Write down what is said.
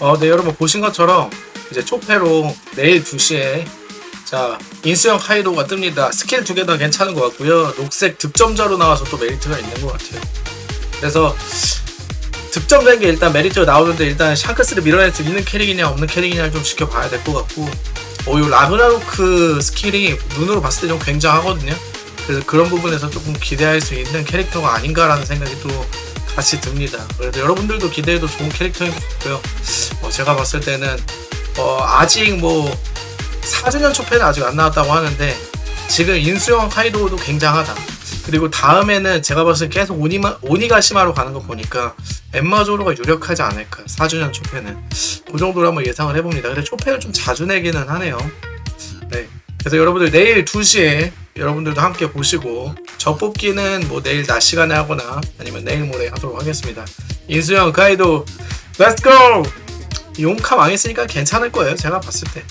어, 네, 여러분 보신 것처럼 이제 초패로 내일 2시에 자 인수형 카이도가 뜹니다. 스킬 두 개 다 괜찮은 것 같고요. 녹색 득점자로 나와서 또 메리트가 있는 것 같아요. 그래서 득점된 게 일단 메리트가 나오는데 일단 샹크스를 밀어낼 수 있는 캐릭이냐 없는 캐릭이냐를 좀 지켜봐야 될 것 같고 어, 이 라그나로크 스킬이 눈으로 봤을 때 좀 굉장하거든요. 그래서 그런 부분에서 조금 기대할 수 있는 캐릭터가 아닌가라는 생각이 또 같이 듭니다. 그래서 여러분들도 기대해도 좋은 캐릭터인 것 같고요. 어, 제가 봤을 때는 어, 아직 뭐 4주년 초패는 아직 안 나왔다고 하는데 지금 인수형 카이도도 굉장하다. 그리고 다음에는 제가 봤을 때 계속 오니마, 오니가시마로 가는 거 보니까 엠마조로가 유력하지 않을까 4주년 초패는 그 정도로 한번 예상을 해봅니다. 근데 초패를 좀 자주 내기는 하네요. 네. 그래서 여러분들 내일 2시에 여러분들도 함께 보시고 저 뽑기는 뭐 내일 낮 시간에 하거나 아니면 내일 모레 하도록 하겠습니다. 인수형 카이도 let's go! 용카 망했으니까 괜찮을 거예요. 제가 봤을 때.